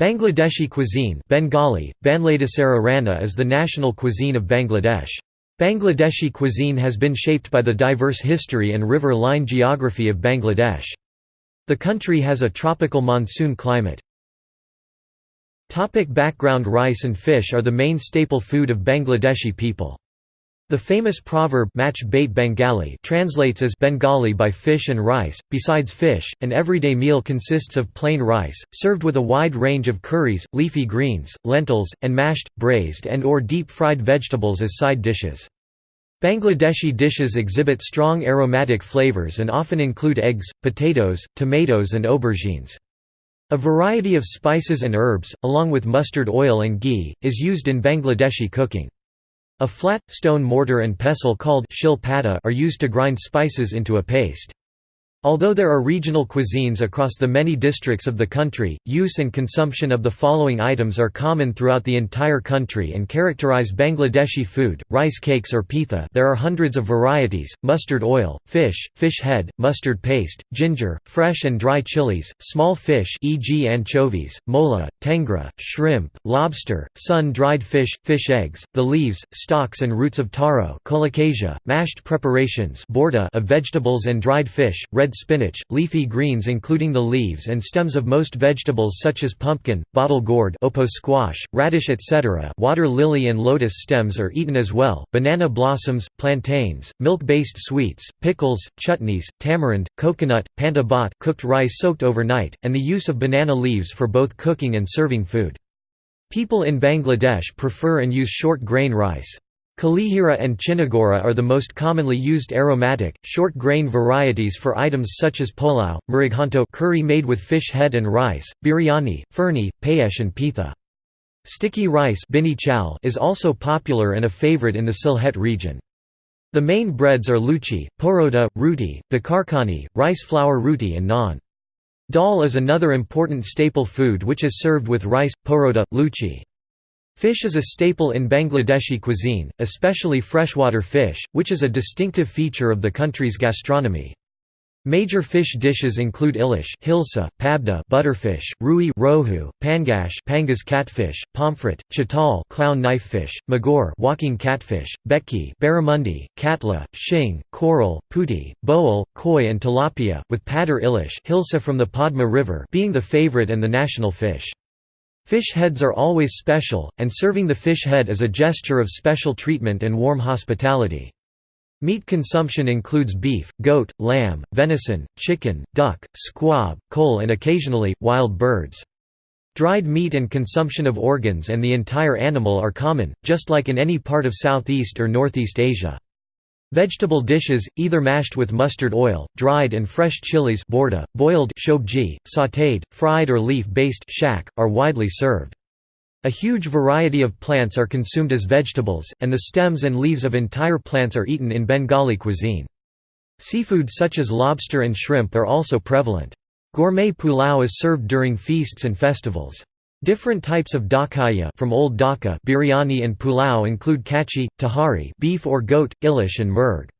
Bangladeshi cuisine Bengali, Banladesara is the national cuisine of Bangladesh. Bangladeshi cuisine has been shaped by the diverse history and riverine geography of Bangladesh. The country has a tropical monsoon climate. Topic background Rice and fish are the main staple food of Bangladeshi people. The famous proverb Mach bait Bengali translates as Bengali by fish and rice. Besides fish, an everyday meal consists of plain rice, served with a wide range of curries, leafy greens, lentils, and mashed, braised and or deep-fried vegetables as side dishes. Bangladeshi dishes exhibit strong aromatic flavors and often include eggs, potatoes, tomatoes and aubergines. A variety of spices and herbs, along with mustard oil and ghee, is used in Bangladeshi cooking. A flat, stone mortar and pestle called shil are used to grind spices into a paste. Although there are regional cuisines across the many districts of the country, use and consumption of the following items are common throughout the entire country and characterize Bangladeshi food, rice cakes or pitha there are hundreds of varieties, mustard oil, fish, fish head, mustard paste, ginger, fresh and dry chilies, small fish e.g. anchovies, mola, tengra, shrimp, lobster, sun-dried fish, fish eggs, the leaves, stalks and roots of taro mashed preparations of vegetables and dried fish, red spinach, leafy greens including the leaves and stems of most vegetables such as pumpkin, bottle gourd squash, radish etc. water lily and lotus stems are eaten as well, banana blossoms, plantains, milk-based sweets, pickles, chutneys, tamarind, coconut, panta bhat cooked rice soaked overnight, and the use of banana leaves for both cooking and serving food. People in Bangladesh prefer and use short grain rice. Kalihira and Chinagora are the most commonly used aromatic, short-grain varieties for items such as pulao, murughanto curry made with fish head and rice, biryani, furni, payesh and pitha. Sticky rice is also popular and a favorite in the Sylhet region. The main breads are luchi, porota, ruti, bakarkani, rice flour ruti and naan. Dal is another important staple food which is served with rice, porota, luchi. Fish is a staple in Bangladeshi cuisine, especially freshwater fish, which is a distinctive feature of the country's gastronomy. Major fish dishes include ilish hilsa, pabda butterfish, rui rohu, pangash pangas catfish, pomfret, chital clown knifefish, magor walking catfish, betki barramundi, katla, shing, coral, puti, boal, koi and tilapia, with padar ilish hilsa from the Padma River being the favorite and the national fish. Fish heads are always special, and serving the fish head is a gesture of special treatment and warm hospitality. Meat consumption includes beef, goat, lamb, venison, chicken, duck, squab, coal and occasionally, wild birds. Dried meat and consumption of organs and the entire animal are common, just like in any part of Southeast or Northeast Asia. Vegetable dishes, either mashed with mustard oil, dried and fresh chilies borda, boiled shobji, sautéed, fried or leaf-based are widely served. A huge variety of plants are consumed as vegetables, and the stems and leaves of entire plants are eaten in Bengali cuisine. Seafood such as lobster and shrimp are also prevalent. Gourmet pulao is served during feasts and festivals. Different types of dakaya from Old Dhaka biryani and pulao include kachi, tahari beef or goat, ilish and murg.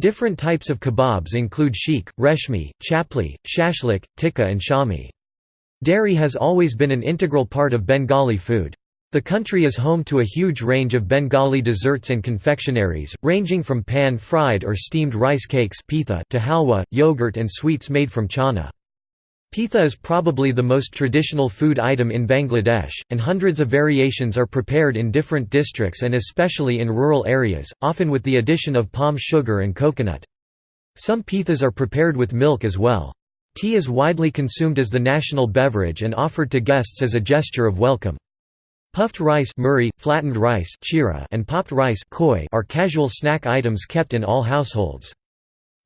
Different types of kebabs include sheikh, reshmi, chapli, shashlik, tikka and shami. Dairy has always been an integral part of Bengali food. The country is home to a huge range of Bengali desserts and confectionaries, ranging from pan-fried or steamed rice cakes to halwa, yogurt and sweets made from chana. Pitha is probably the most traditional food item in Bangladesh, and hundreds of variations are prepared in different districts and especially in rural areas, often with the addition of palm sugar and coconut. Some pithas are prepared with milk as well. Tea is widely consumed as the national beverage and offered to guests as a gesture of welcome. Puffed rice murri, flattened rice chira, and popped rice koi are casual snack items kept in all households.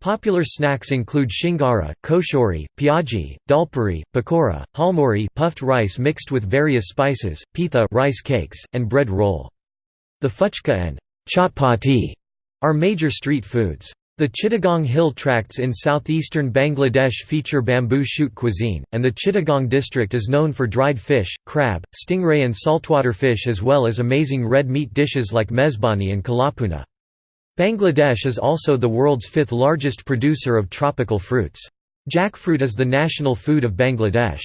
Popular snacks include shingara, koshori, piaji, dalpuri, pakora, halmori puffed rice mixed with various spices, pitha rice cakes, and bread roll. The fuchka and chapati are major street foods. The Chittagong Hill tracts in southeastern Bangladesh feature bamboo shoot cuisine, and the Chittagong district is known for dried fish, crab, stingray and saltwater fish as well as amazing red meat dishes like mezbani and kalapuna. Bangladesh is also the world's fifth largest producer of tropical fruits. Jackfruit is the national food of Bangladesh.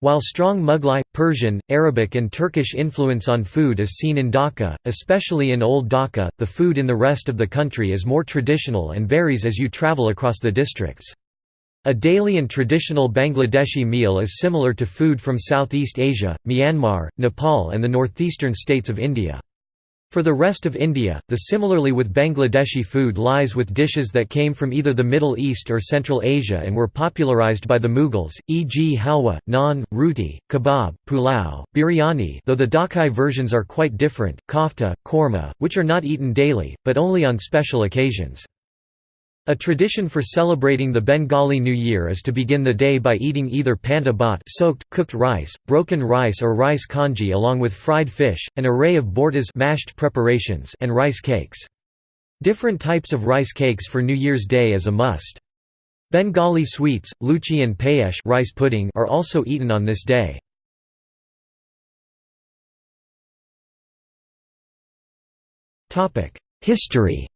While strong Mughlai, Persian, Arabic and Turkish influence on food is seen in Dhaka, especially in Old Dhaka, the food in the rest of the country is more traditional and varies as you travel across the districts. A daily and traditional Bangladeshi meal is similar to food from Southeast Asia, Myanmar, Nepal and the northeastern states of India. For the rest of India, the similarly with Bangladeshi food lies with dishes that came from either the Middle East or Central Asia and were popularized by the Mughals, e.g. halwa, naan, roti, kebab, pulao, biryani though the Dhakai versions are quite different, kofta, korma, which are not eaten daily, but only on special occasions. A tradition for celebrating the Bengali New Year is to begin the day by eating either panta bhat soaked, cooked rice, broken rice or rice congee along with fried fish, an array of bortas mashed preparations and rice cakes. Different types of rice cakes for New Year's Day is a must. Bengali sweets, luchi and payesh rice pudding are also eaten on this day. History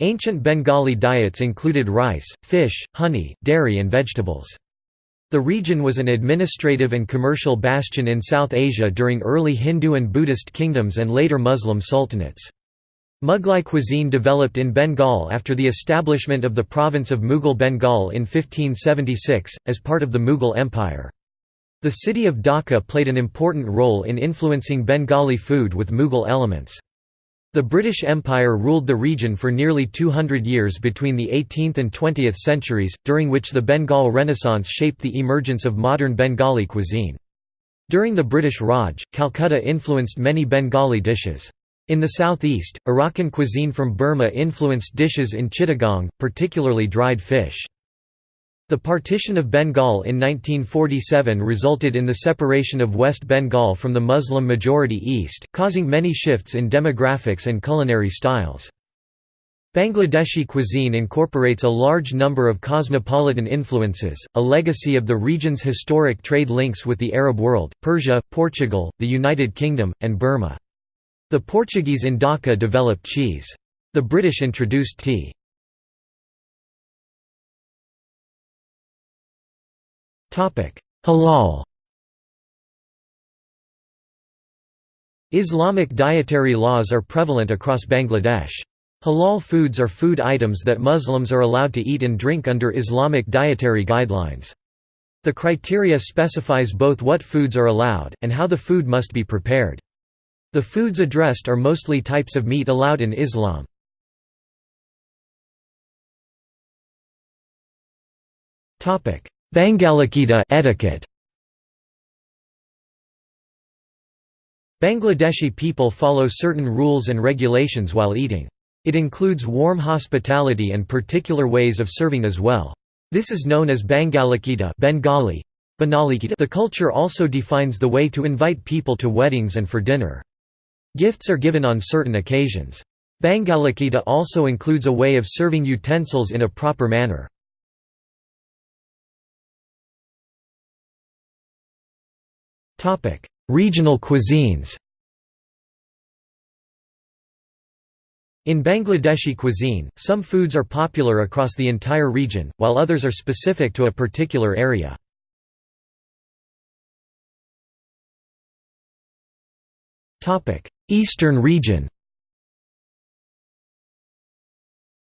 Ancient Bengali diets included rice, fish, honey, dairy and vegetables. The region was an administrative and commercial bastion in South Asia during early Hindu and Buddhist kingdoms and later Muslim sultanates. Mughlai cuisine developed in Bengal after the establishment of the province of Mughal Bengal in 1576, as part of the Mughal Empire. The city of Dhaka played an important role in influencing Bengali food with Mughal elements. The British Empire ruled the region for nearly 200 years between the 18th and 20th centuries, during which the Bengal Renaissance shaped the emergence of modern Bengali cuisine. During the British Raj, Calcutta influenced many Bengali dishes. In the southeast, Arakan cuisine from Burma influenced dishes in Chittagong, particularly dried fish. The partition of Bengal in 1947 resulted in the separation of West Bengal from the Muslim-majority East, causing many shifts in demographics and culinary styles. Bangladeshi cuisine incorporates a large number of cosmopolitan influences, a legacy of the region's historic trade links with the Arab world, Persia, Portugal, the United Kingdom, and Burma. The Portuguese in Dhaka developed cheese. The British introduced tea. Halal Islamic dietary laws are prevalent across Bangladesh. Halal foods are food items that Muslims are allowed to eat and drink under Islamic dietary guidelines. The criteria specifies both what foods are allowed, and how the food must be prepared. The foods addressed are mostly types of meat allowed in Islam. Bangalakita etiquette Bangladeshi people follow certain rules and regulations while eating. It includes warm hospitality and particular ways of serving as well. This is known as Bangalakita Bengali. The culture also defines the way to invite people to weddings and for dinner. Gifts are given on certain occasions. Bangalakita also includes a way of serving utensils in a proper manner. Regional cuisines In Bangladeshi cuisine, some foods are popular across the entire region, while others are specific to a particular area. Eastern region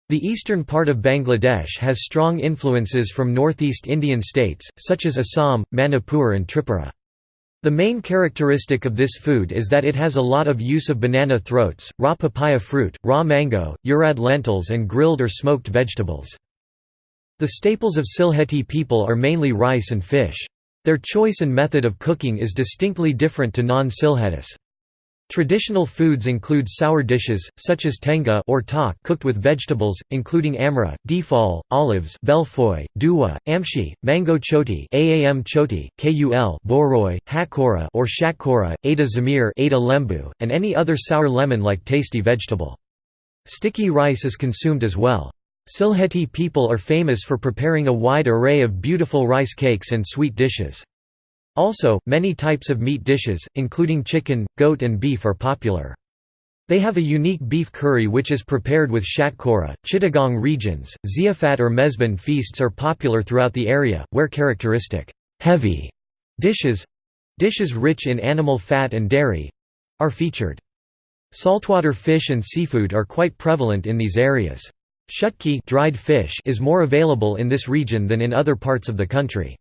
The eastern part of Bangladesh has strong influences from northeast Indian states, such as Assam, Manipur and Tripura. The main characteristic of this food is that it has a lot of use of banana throats, raw papaya fruit, raw mango, urad lentils and grilled or smoked vegetables. The staples of Sylheti people are mainly rice and fish. Their choice and method of cooking is distinctly different to non-Sylhetis. Traditional foods include sour dishes, such as tenga or tak cooked with vegetables, including amra, defal, olives belfoy, duwa, amshi, mango choti aam choti, kul boroy, hakora or shakora, ada zamir ada lembu, and any other sour lemon-like tasty vegetable. Sticky rice is consumed as well. Sylheti people are famous for preparing a wide array of beautiful rice cakes and sweet dishes. Also, many types of meat dishes, including chicken, goat and beef are popular. They have a unique beef curry which is prepared with shatkora. Chittagong regions, ziafat or mezban feasts are popular throughout the area, where characteristic heavy dishes dishes rich in animal fat and dairy are featured. Saltwater fish and seafood are quite prevalent in these areas. Shutki dried fish is more available in this region than in other parts of the country.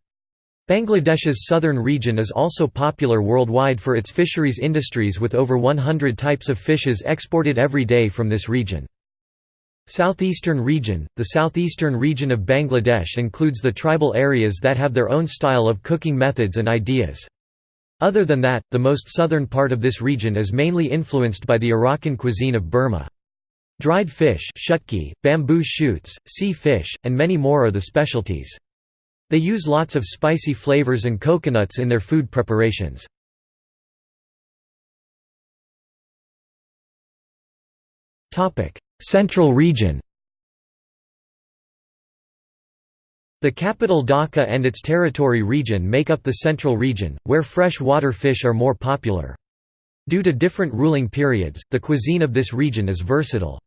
Bangladesh's southern region is also popular worldwide for its fisheries industries with over 100 types of fishes exported every day from this region. Southeastern region – The southeastern region of Bangladesh includes the tribal areas that have their own style of cooking methods and ideas. Other than that, the most southern part of this region is mainly influenced by the Arakan cuisine of Burma. Dried fish bamboo shoots, sea fish, and many more are the specialties. They use lots of spicy flavors and coconuts in their food preparations. Central region The capital Dhaka and its territory region make up the central region, where fresh water fish are more popular. Due to different ruling periods, the cuisine of this region is versatile.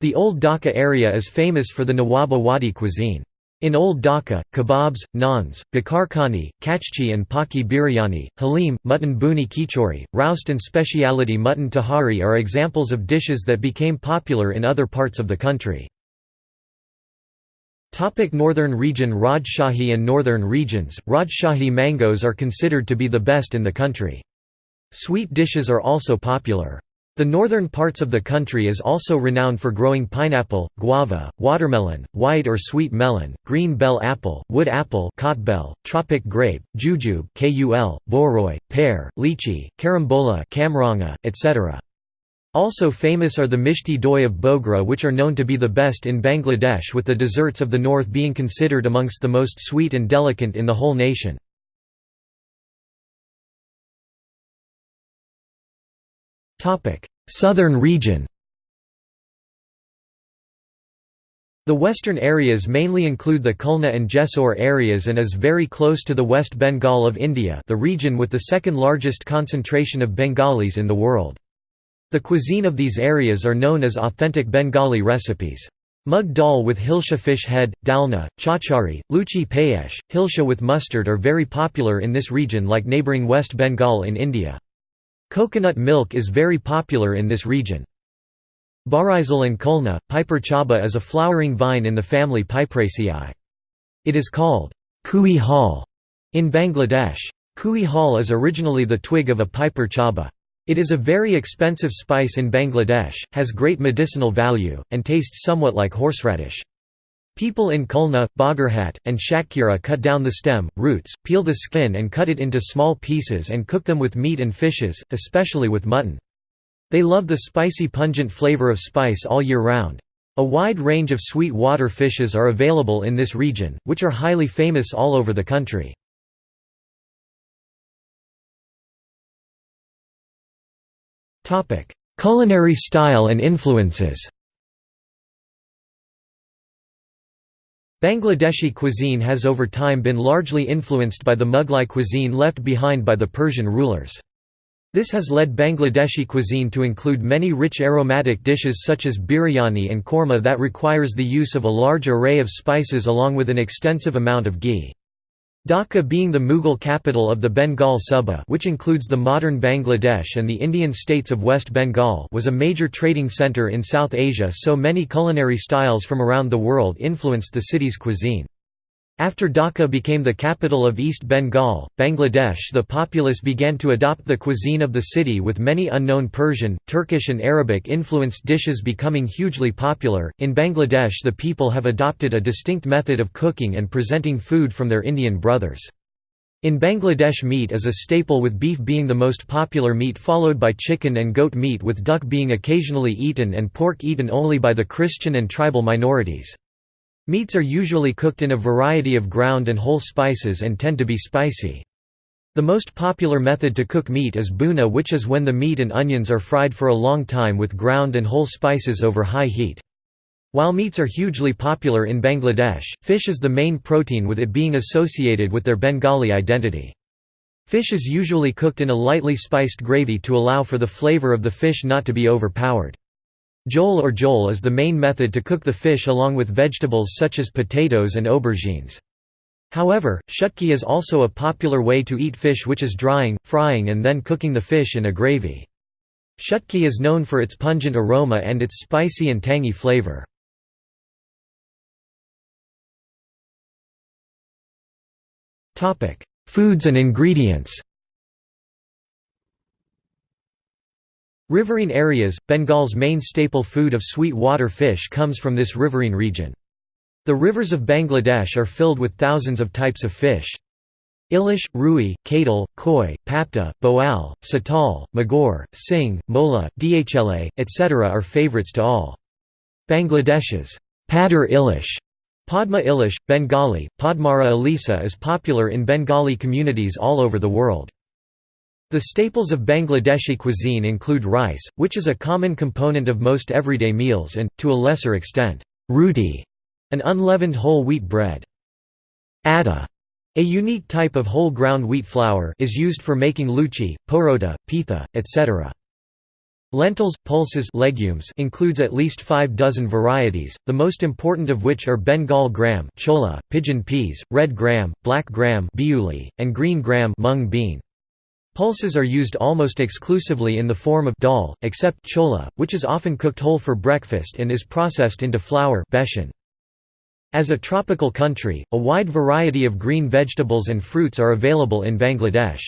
The Old Dhaka area is famous for the Nawaba Wadi cuisine. In Old Dhaka, kebabs, naans, bakarkhani, kachchi and paki biryani, halim, mutton buni kichori, roust and speciality mutton tahari are examples of dishes that became popular in other parts of the country. Topic northern region Rajshahi and northern regions, Rajshahi mangoes are considered to be the best in the country. Sweet dishes are also popular. The northern parts of the country is also renowned for growing pineapple, guava, watermelon, white or sweet melon, green bell apple, wood apple kotbel, tropic grape, jujube kul, boroi, pear, lychee, carambola kamranga, etc. Also famous are the mishti doi of Bogra which are known to be the best in Bangladesh with the desserts of the north being considered amongst the most sweet and delicate in the whole nation. Southern region The western areas mainly include the Khulna and Jessore areas and is very close to the West Bengal of India the region with the second largest concentration of Bengalis in the world. The cuisine of these areas are known as authentic Bengali recipes. Mug dal with hilsha fish head, dalna, chachari, luchi payesh, hilsha with mustard are very popular in this region like neighbouring West Bengal in India. Coconut milk is very popular in this region. Barisal and Khulna, Piper chaba is a flowering vine in the family Piperaceae. It is called kui hall in Bangladesh. Kui hall is originally the twig of a Piper chaba. It is a very expensive spice in Bangladesh, has great medicinal value, and tastes somewhat like horseradish. People in Khulna, Bagerhat, and Satkhira cut down the stem, roots, peel the skin and cut it into small pieces and cook them with meat and fishes, especially with mutton. They love the spicy pungent flavor of spice all year round. A wide range of sweet water fishes are available in this region, which are highly famous all over the country. Culinary style and influences Bangladeshi cuisine has over time been largely influenced by the Mughlai cuisine left behind by the Persian rulers. This has led Bangladeshi cuisine to include many rich aromatic dishes such as biryani and korma that requires the use of a large array of spices along with an extensive amount of ghee. Dhaka being the Mughal capital of the Bengal Suba which includes the modern Bangladesh and the Indian states of West Bengal was a major trading centre in South Asia so many culinary styles from around the world influenced the city's cuisine. After Dhaka became the capital of East Bengal, Bangladesh the populace began to adopt the cuisine of the city with many unknown Persian, Turkish and Arabic influenced dishes becoming hugely popular. In Bangladesh the people have adopted a distinct method of cooking and presenting food from their Indian brothers. In Bangladesh meat is a staple with beef being the most popular meat followed by chicken and goat meat with duck being occasionally eaten and pork eaten only by the Christian and tribal minorities. Meats are usually cooked in a variety of ground and whole spices and tend to be spicy. The most popular method to cook meat is buna which is when the meat and onions are fried for a long time with ground and whole spices over high heat. While meats are hugely popular in Bangladesh, fish is the main protein with it being associated with their Bengali identity. Fish is usually cooked in a lightly spiced gravy to allow for the flavor of the fish not to be overpowered. Jole or jole is the main method to cook the fish along with vegetables such as potatoes and aubergines. However, shutki is also a popular way to eat fish which is drying, frying and then cooking the fish in a gravy. Shutki is known for its pungent aroma and its spicy and tangy flavor. Foods and ingredients Riverine areas – Bengal's main staple food of sweet water fish comes from this riverine region. The rivers of Bangladesh are filled with thousands of types of fish. Ilish, Rui, Kadal, Koi, Papta, Boal, Satal, Magor, Sing, Mola, Dhla, etc. are favorites to all. Bangladesh's Padar Ilish Padma Ilish, Bengali, Padmara Elisa is popular in Bengali communities all over the world. The staples of Bangladeshi cuisine include rice, which is a common component of most everyday meals and, to a lesser extent, roti, an unleavened whole wheat bread. Atta, a unique type of whole ground wheat flour, is used for making luchi, porota, pitha, etc. Lentils, pulses legumes includes at least five dozen varieties, the most important of which are Bengal gram chola, pigeon peas, red gram, black gram biuli, and green gram mung bean. Pulses are used almost exclusively in the form of dal, except chola, which is often cooked whole for breakfast and is processed into flour. As a tropical country, a wide variety of green vegetables and fruits are available in Bangladesh.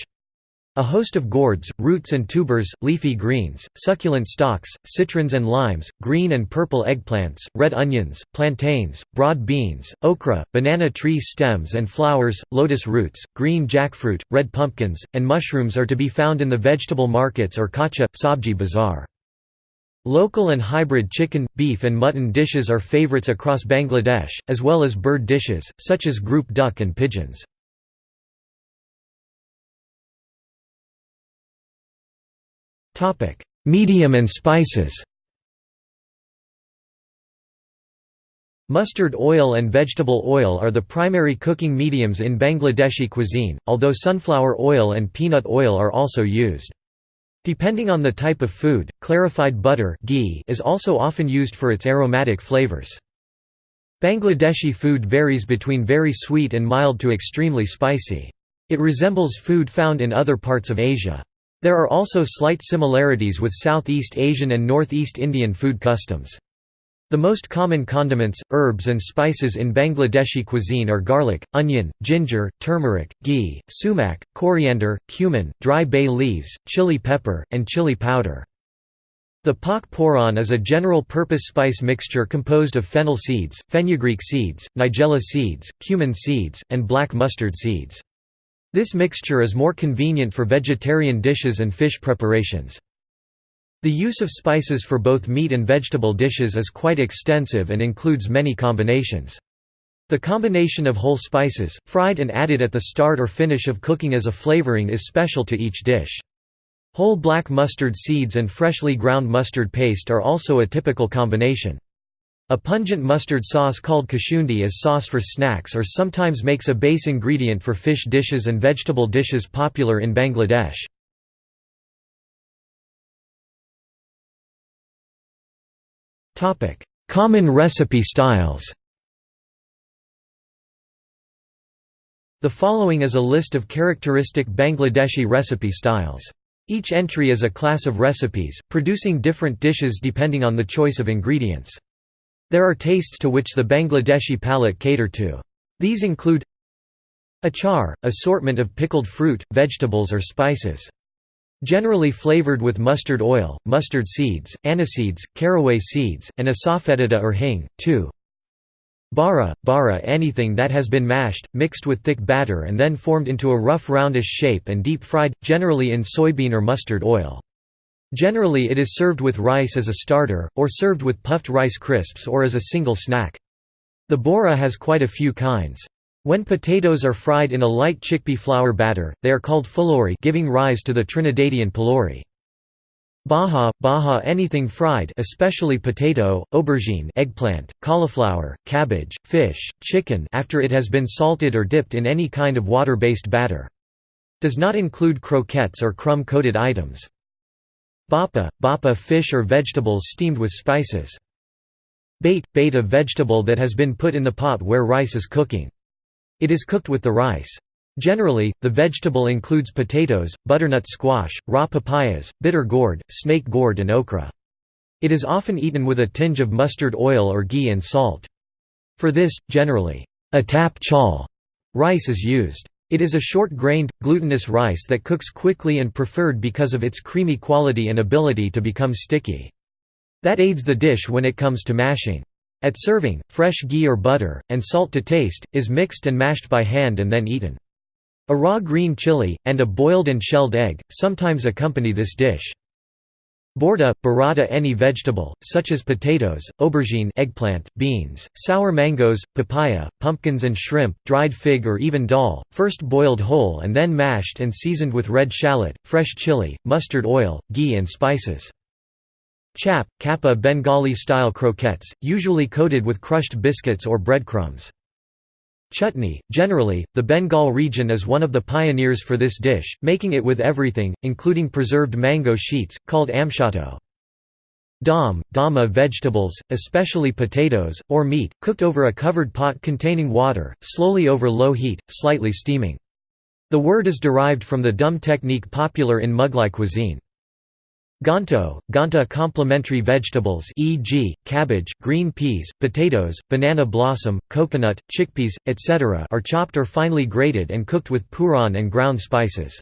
A host of gourds, roots and tubers, leafy greens, succulent stalks, citrons and limes, green and purple eggplants, red onions, plantains, broad beans, okra, banana tree stems and flowers, lotus roots, green jackfruit, red pumpkins, and mushrooms are to be found in the vegetable markets or kacha, sabji bazaar. Local and hybrid chicken, beef and mutton dishes are favorites across Bangladesh, as well as bird dishes, such as group duck and pigeons. Topic: Medium and spices. Mustard oil and vegetable oil are the primary cooking mediums in Bangladeshi cuisine, although sunflower oil and peanut oil are also used. Depending on the type of food, clarified butter ghee is also often used for its aromatic flavors. Bangladeshi food varies between very sweet and mild to extremely spicy. It resembles food found in other parts of Asia. There are also slight similarities with Southeast Asian and Northeast Indian food customs. The most common condiments, herbs and spices in Bangladeshi cuisine are garlic, onion, ginger, turmeric, ghee, sumac, coriander, cumin, dry bay leaves, chili pepper, and chili powder. The pak phoron is a general-purpose spice mixture composed of fennel seeds, fenugreek seeds, nigella seeds, cumin seeds, and black mustard seeds. This mixture is more convenient for vegetarian dishes and fish preparations. The use of spices for both meat and vegetable dishes is quite extensive and includes many combinations. The combination of whole spices, fried and added at the start or finish of cooking as a flavoring is special to each dish. Whole black mustard seeds and freshly ground mustard paste are also a typical combination. A pungent mustard sauce called kashundi is sauce for snacks or sometimes makes a base ingredient for fish dishes and vegetable dishes popular in Bangladesh. Common recipe styles The following is a list of characteristic Bangladeshi recipe styles. Each entry is a class of recipes, producing different dishes depending on the choice of ingredients. There are tastes to which the Bangladeshi palate cater to. These include Achar, assortment of pickled fruit, vegetables or spices. Generally flavored with mustard oil, mustard seeds, aniseeds, caraway seeds, and asafoetida or hing. 2. Bara, bara anything that has been mashed, mixed with thick batter and then formed into a rough roundish shape and deep fried, generally in soybean or mustard oil. Generally it is served with rice as a starter, or served with puffed rice crisps or as a single snack. The bora has quite a few kinds. When potatoes are fried in a light chickpea flour batter, they are called fulori giving rise to the Trinidadian pulori. Baha, baha anything fried especially potato, aubergine eggplant, cauliflower, cabbage, fish, chicken after it has been salted or dipped in any kind of water-based batter. Does not include croquettes or crumb-coated items. Bapa, bapa fish or vegetables steamed with spices. Bait, bait a vegetable that has been put in the pot where rice is cooking. It is cooked with the rice. Generally, the vegetable includes potatoes, butternut squash, raw papayas, bitter gourd, snake gourd and okra. It is often eaten with a tinge of mustard oil or ghee and salt. For this, generally, a tap chal rice is used. It is a short-grained, glutinous rice that cooks quickly and preferred because of its creamy quality and ability to become sticky. That aids the dish when it comes to mashing. At serving, fresh ghee or butter, and salt to taste, is mixed and mashed by hand and then eaten. A raw green chili, and a boiled and shelled egg, sometimes accompany this dish. Borda, burrata any vegetable, such as potatoes, aubergine eggplant, beans, sour mangoes, papaya, pumpkins and shrimp, dried fig or even dal, first boiled whole and then mashed and seasoned with red shallot, fresh chili, mustard oil, ghee and spices. Chap, kappa Bengali-style croquettes, usually coated with crushed biscuits or breadcrumbs. Chutney. Generally, the Bengal region is one of the pioneers for this dish, making it with everything, including preserved mango sheets, called amshato. Dom, dama vegetables, especially potatoes, or meat, cooked over a covered pot containing water, slowly over low heat, slightly steaming. The word is derived from the dum technique popular in Mughlai cuisine. Ganto, ganta complementary vegetables e.g., cabbage, green peas, potatoes, banana blossom, coconut, chickpeas, etc. are chopped or finely grated and cooked with puran and ground spices.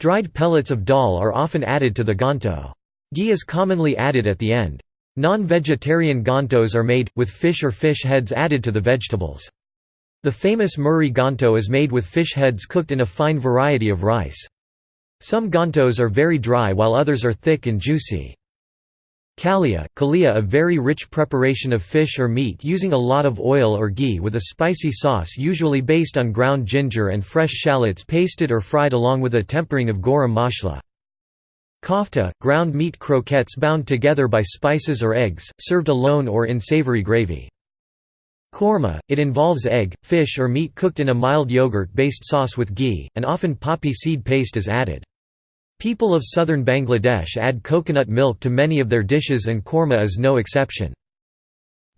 Dried pellets of dal are often added to the ganto. Ghee is commonly added at the end. Non-vegetarian gantos are made, with fish or fish heads added to the vegetables. The famous Muri ganto is made with fish heads cooked in a fine variety of rice. Some gantos are very dry while others are thick and juicy. Kalia, kalia a very rich preparation of fish or meat using a lot of oil or ghee with a spicy sauce usually based on ground ginger and fresh shallots pasted or fried along with a tempering of garam masala. Kofta, ground meat croquettes bound together by spices or eggs, served alone or in savory gravy. Korma, it involves egg, fish or meat cooked in a mild yogurt-based sauce with ghee, and often poppy seed paste is added. People of southern Bangladesh add coconut milk to many of their dishes and korma is no exception.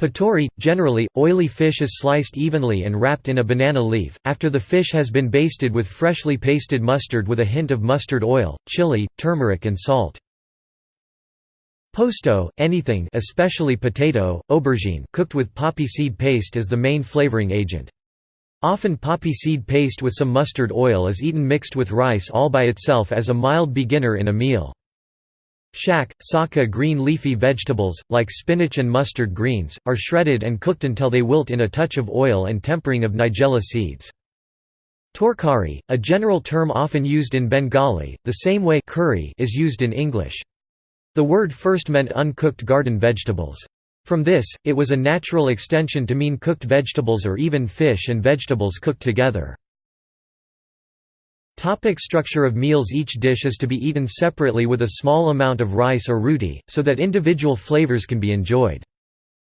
Patori, generally, oily fish is sliced evenly and wrapped in a banana leaf, after the fish has been basted with freshly pasted mustard with a hint of mustard oil, chili, turmeric and salt. Posto, anything especially potato, aubergine cooked with poppy seed paste as the main flavoring agent. Often poppy seed paste with some mustard oil is eaten mixed with rice all by itself as a mild beginner in a meal. Shak, saka green leafy vegetables, like spinach and mustard greens, are shredded and cooked until they wilt in a touch of oil and tempering of nigella seeds. Torkari, a general term often used in Bengali, the same way curry is used in English. The word first meant uncooked garden vegetables. From this, it was a natural extension to mean cooked vegetables or even fish and vegetables cooked together. Topic structure of meals Each dish is to be eaten separately with a small amount of rice or roti, so that individual flavors can be enjoyed.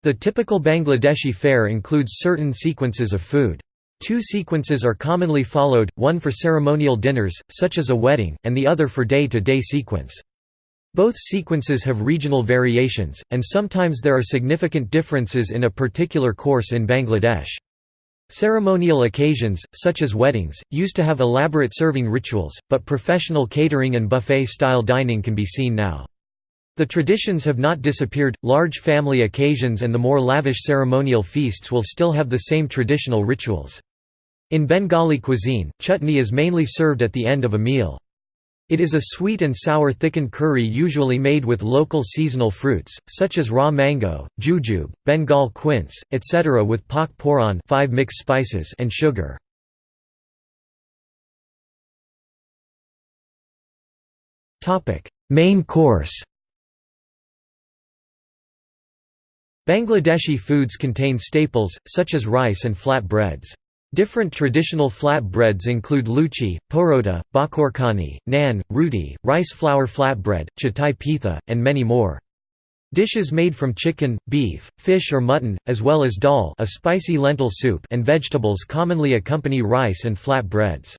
The typical Bangladeshi fare includes certain sequences of food. Two sequences are commonly followed, one for ceremonial dinners, such as a wedding, and the other for day-to-day -day sequence. Both sequences have regional variations, and sometimes there are significant differences in a particular course in Bangladesh. Ceremonial occasions, such as weddings, used to have elaborate serving rituals, but professional catering and buffet-style dining can be seen now. The traditions have not disappeared, large family occasions and the more lavish ceremonial feasts will still have the same traditional rituals. In Bengali cuisine, chutney is mainly served at the end of a meal. It is a sweet and sour thickened curry usually made with local seasonal fruits, such as raw mango, jujube, Bengal quince, etc. with pak poran 5 mixed spices and sugar. Main course Bangladeshi foods contain staples, such as rice and flat breads. Different traditional flat breads include luchi, porota, bakorkani, nan, roti, rice flour flatbread, chatai pitha, and many more. Dishes made from chicken, beef, fish or mutton, as well as dal a spicy lentil soup and vegetables commonly accompany rice and flat breads.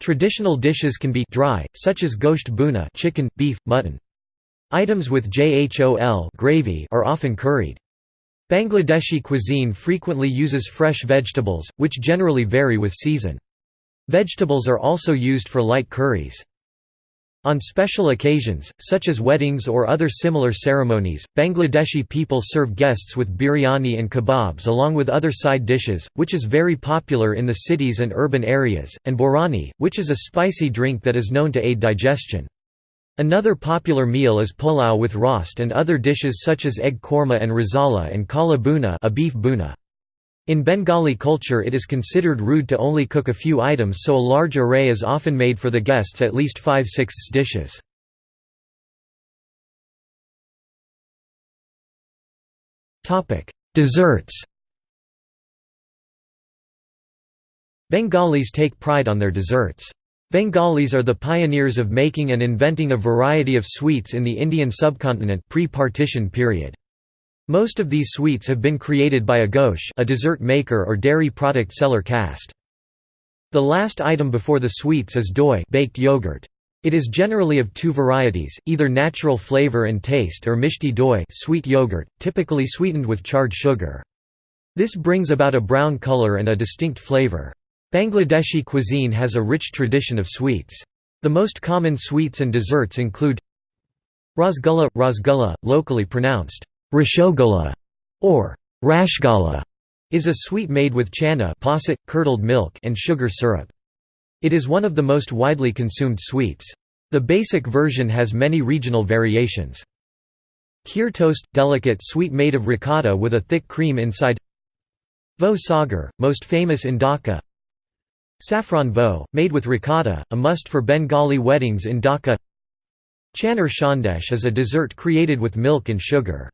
Traditional dishes can be dry, such as gosht buna chicken, beef, mutton. Items with jhol gravy are often curried. Bangladeshi cuisine frequently uses fresh vegetables, which generally vary with season. Vegetables are also used for light curries. On special occasions, such as weddings or other similar ceremonies, Bangladeshi people serve guests with biryani and kebabs along with other side dishes, which is very popular in the cities and urban areas, and borhani, which is a spicy drink that is known to aid digestion. Another popular meal is pulao with rost and other dishes such as egg korma and rezala and kala buna, a beef buna. In Bengali culture it is considered rude to only cook a few items so a large array is often made for the guests at least five-sixths dishes. Desserts Bengalis take pride on their desserts. Bengalis are the pioneers of making and inventing a variety of sweets in the Indian subcontinent pre-partition period. Most of these sweets have been created by a ghosh a dessert maker or dairy product seller caste. The last item before the sweets is doi baked yogurt. It is generally of two varieties, either natural flavor and taste or mishti doi sweet yogurt, typically sweetened with charred sugar. This brings about a brown color and a distinct flavor. Bangladeshi cuisine has a rich tradition of sweets. The most common sweets and desserts include Rasgulla – Rasgulla, locally pronounced Rashogola or Rashgala, is a sweet made with chana posset, curdled milk and sugar syrup. It is one of the most widely consumed sweets. The basic version has many regional variations. Kheer toast – delicate sweet made of ricotta with a thick cream inside Vo sagar, most famous in Dhaka Saffron vo, made with ricotta, a must for Bengali weddings in Dhaka Chanar shandesh is a dessert created with milk and sugar.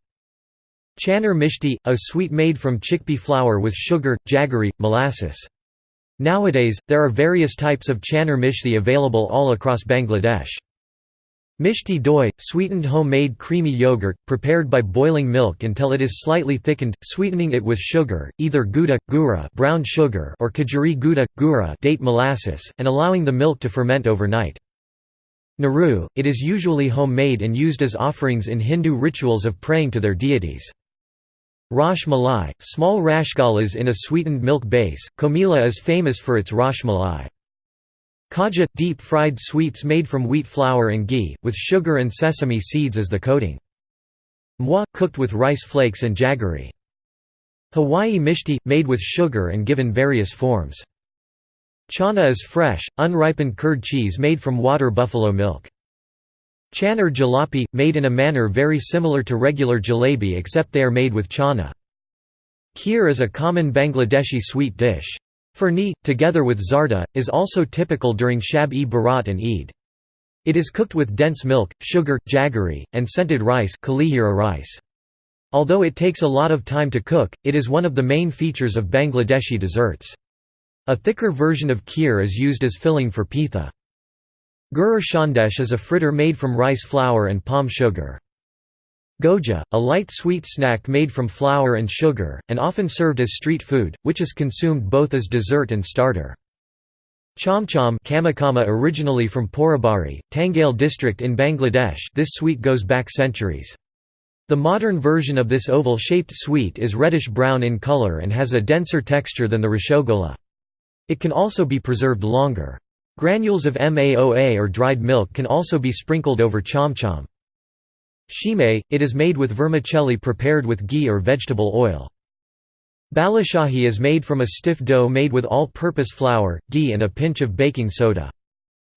Chanar mishti, a sweet made from chickpea flour with sugar, jaggery, molasses. Nowadays, there are various types of chanar mishti available all across Bangladesh. Mishti doi, sweetened homemade creamy yogurt, prepared by boiling milk until it is slightly thickened, sweetening it with sugar, either gouda, gura brown sugar or kajuri gouda, gura date molasses, and allowing the milk to ferment overnight. Naru, it is usually homemade and used as offerings in Hindu rituals of praying to their deities. Rash Malai, small rashgalas in a sweetened milk base, Comilla is famous for its Rash Malai. Khaja – deep-fried sweets made from wheat flour and ghee, with sugar and sesame seeds as the coating. Mwa – cooked with rice flakes and jaggery. Hawaii mishti – made with sugar and given various forms. Chana is fresh, unripened curd cheese made from water buffalo milk. Chanar jalapi – made in a manner very similar to regular jalebi except they are made with chana. Kheer is a common Bangladeshi sweet dish. Furni, together with zarda, is also typical during Shab-e-Barat and Eid. It is cooked with dense milk, sugar, jaggery, and scented rice, rice. Although it takes a lot of time to cook, it is one of the main features of Bangladeshi desserts. A thicker version of kheer is used as filling for pitha. Gurur shandesh is a fritter made from rice flour and palm sugar. Goja, a light sweet snack made from flour and sugar, and often served as street food, which is consumed both as dessert and starter. Chomchom kamakama originally from Porabari, Tangail district in Bangladesh this sweet goes back centuries. The modern version of this oval-shaped sweet is reddish-brown in color and has a denser texture than the rashogola. It can also be preserved longer. Granules of MAOA or dried milk can also be sprinkled over chomchom. Shime, it is made with vermicelli prepared with ghee or vegetable oil. Balashahi is made from a stiff dough made with all-purpose flour, ghee and a pinch of baking soda.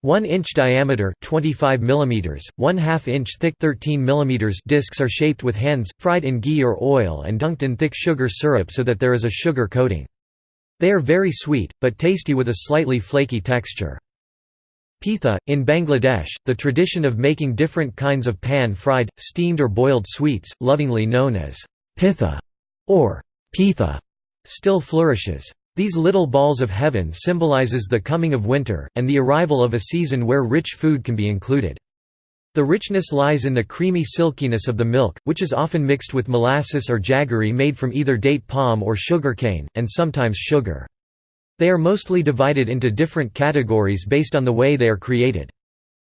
1 inch diameter 25 mm, 1 2 inch thick 13 mm discs are shaped with hands, fried in ghee or oil and dunked in thick sugar syrup so that there is a sugar coating. They are very sweet, but tasty with a slightly flaky texture. Pitha, in Bangladesh, the tradition of making different kinds of pan-fried, steamed or boiled sweets, lovingly known as pitha or pitha, still flourishes. These little balls of heaven symbolizes the coming of winter, and the arrival of a season where rich food can be included. The richness lies in the creamy silkiness of the milk, which is often mixed with molasses or jaggery made from either date palm or sugarcane, and sometimes sugar. They are mostly divided into different categories based on the way they are created.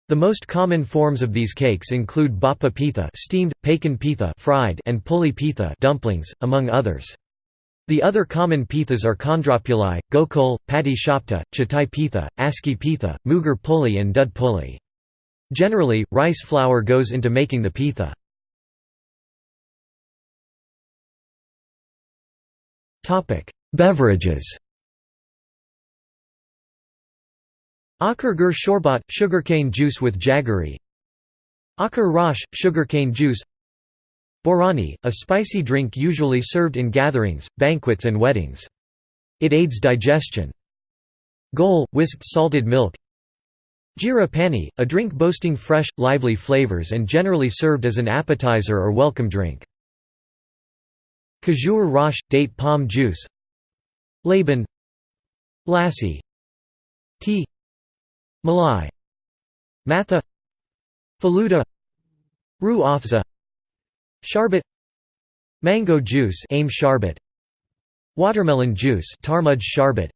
The most common forms of these cakes include bappa pitha steamed, pakan pitha fried, and puli pitha dumplings, among others. The other common pithas are khandrapuli, gokul, pati shapta, chatai pitha, aski pitha, mugar puli and dud puli. Generally, rice flour goes into making the pitha. Beverages Gur shorbat – sugarcane juice with jaggery. Akhar rash – sugarcane juice. Borhani – a spicy drink usually served in gatherings, banquets and weddings. It aids digestion. Gol – whisked salted milk. Jira pani – a drink boasting fresh, lively flavors and generally served as an appetizer or welcome drink. Khajur rash – date palm juice. Laban. Lassi. Tea Malai Matha Faluda Rooh Afza Sharbat Mango juice aim Watermelon juice Tarmuj sharbat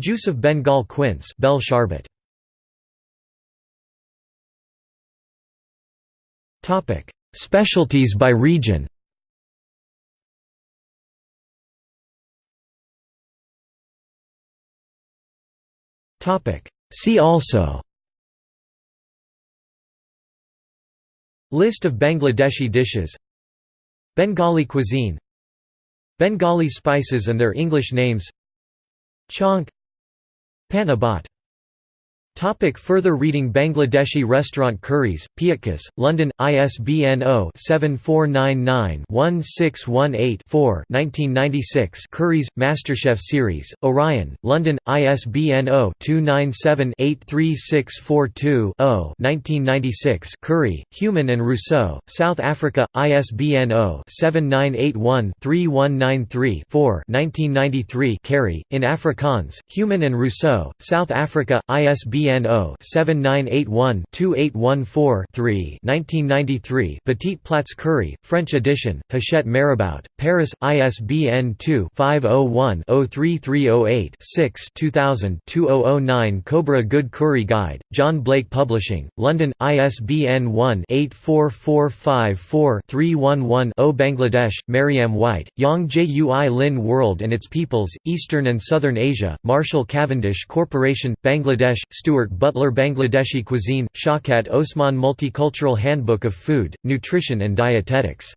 Juice of Bengal quince Topic Specialties by region. Topic See also List of Bangladeshi dishes Bengali cuisine Bengali spices and their English names Chonk Panabat Topic further reading Bangladeshi restaurant curries, Piatkus, London, ISBN 0-7499-1618-4 1996 Curries, MasterChef Series, Orion, London, ISBN 0-297-83642-0 1996 Curry, Human and Rousseau, South Africa, ISBN 0-7981-3193-4 1993 Kerrie, in Afrikaans, Human and Rousseau, South Africa, ISBN ISBN 0-7981-2814-3 1993 Petit Plats Curry, French edition, Hachette Marabout, Paris, ISBN 2-501-03308-6 2000 2009 Cobra Good Curry Guide, John Blake Publishing, London, ISBN 1-84454-311-0 Bangladesh, Mariam Whyte, Yang Jui Lin World and its Peoples, Eastern and Southern Asia, Marshall Cavendish Corporation, Bangladesh, Stuart Stuart Butler Bangladeshi Cuisine, Shaukat Osman Multicultural Handbook of Food, Nutrition and Dietetics